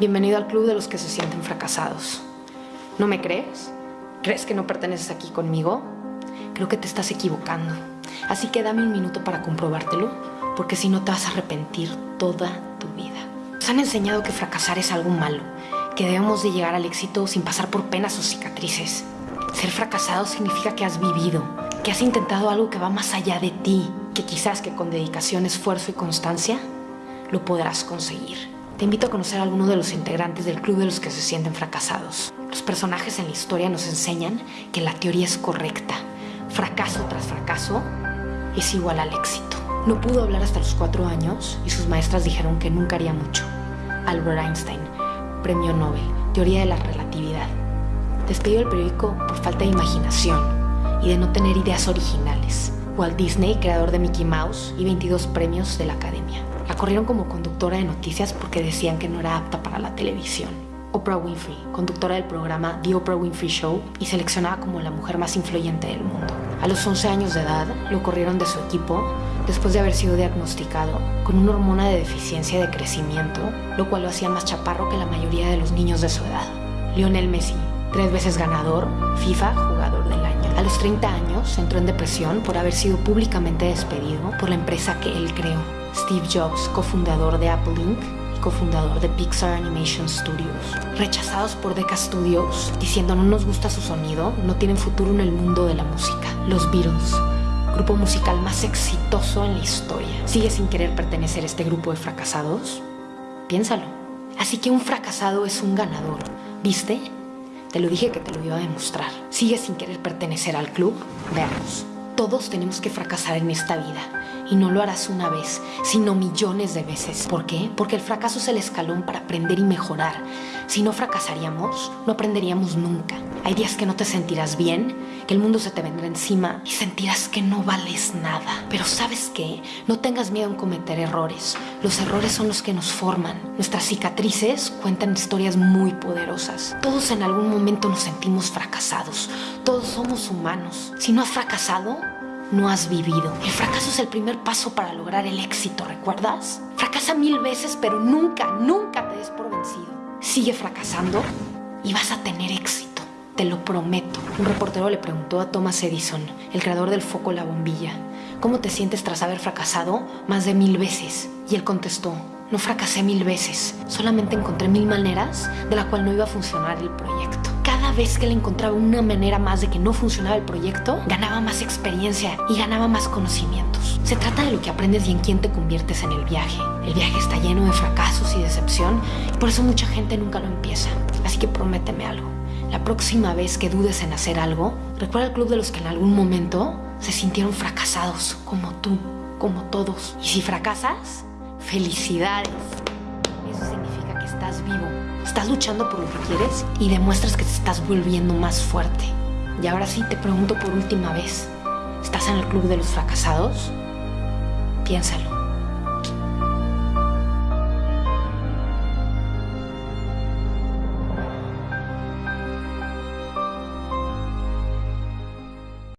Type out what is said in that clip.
Bienvenido al club de los que se sienten fracasados. ¿No me crees? ¿Crees que no perteneces aquí conmigo? Creo que te estás equivocando. Así que dame un minuto para comprobártelo, porque si no te vas a arrepentir toda tu vida. Nos han enseñado que fracasar es algo malo, que debemos de llegar al éxito sin pasar por penas o cicatrices. Ser fracasado significa que has vivido, que has intentado algo que va más allá de ti, que quizás que con dedicación, esfuerzo y constancia lo podrás conseguir. Te invito a conocer a alguno de los integrantes del club de los que se sienten fracasados. Los personajes en la historia nos enseñan que la teoría es correcta. Fracaso tras fracaso es igual al éxito. No pudo hablar hasta los cuatro años y sus maestras dijeron que nunca haría mucho. Albert Einstein, Premio Nobel, Teoría de la Relatividad. Despedido del periódico por falta de imaginación y de no tener ideas originales. Walt Disney, creador de Mickey Mouse y 22 premios de la Academia. La corrieron como conductora de noticias porque decían que no era apta para la televisión. Oprah Winfrey, conductora del programa The Oprah Winfrey Show y seleccionada como la mujer más influyente del mundo. A los 11 años de edad, lo corrieron de su equipo después de haber sido diagnosticado con una hormona de deficiencia de crecimiento, lo cual lo hacía más chaparro que la mayoría de los niños de su edad. Lionel Messi, tres veces ganador, FIFA Jugador del Año. A los 30 años entró en depresión por haber sido públicamente despedido por la empresa que él creó. Steve Jobs, cofundador de Apple Inc. y cofundador de Pixar Animation Studios. Rechazados por Decca Studios, diciendo no nos gusta su sonido, no tienen futuro en el mundo de la música. Los Beatles, grupo musical más exitoso en la historia. ¿Sigues sin querer pertenecer a este grupo de fracasados? Piénsalo. Así que un fracasado es un ganador. ¿Viste? Te lo dije que te lo iba a demostrar. ¿Sigues sin querer pertenecer al club? Veamos. Todos tenemos que fracasar en esta vida. Y no lo harás una vez, sino millones de veces. ¿Por qué? Porque el fracaso es el escalón para aprender y mejorar. Si no fracasaríamos, no aprenderíamos nunca. Hay días que no te sentirás bien, que el mundo se te vendrá encima y sentirás que no vales nada. Pero sabes qué? No tengas miedo en cometer errores. Los errores son los que nos forman. Nuestras cicatrices cuentan historias muy poderosas. Todos en algún momento nos sentimos fracasados. Todos somos humanos. Si no has fracasado, no has vivido. El fracaso es el primer paso para lograr el éxito, ¿recuerdas? Fracasa mil veces, pero nunca, nunca te des por vencido. Sigue fracasando y vas a tener éxito. Te lo prometo. Un reportero le preguntó a Thomas Edison, el creador del foco La Bombilla, ¿cómo te sientes tras haber fracasado más de mil veces? Y él contestó, no fracasé mil veces, solamente encontré mil maneras de la cual no iba a funcionar el proyecto cada vez que le encontraba una manera más de que no funcionaba el proyecto, ganaba más experiencia y ganaba más conocimientos. Se trata de lo que aprendes y en quién te conviertes en el viaje. El viaje está lleno de fracasos y decepción y por eso mucha gente nunca lo empieza. Así que prométeme algo. La próxima vez que dudes en hacer algo, recuerda el club de los que en algún momento se sintieron fracasados, como tú, como todos. Y si fracasas, felicidades. Eso significa que estás vivo estás luchando por lo que quieres y demuestras que te estás volviendo más fuerte. Y ahora sí te pregunto por última vez, ¿estás en el club de los fracasados? Piénsalo.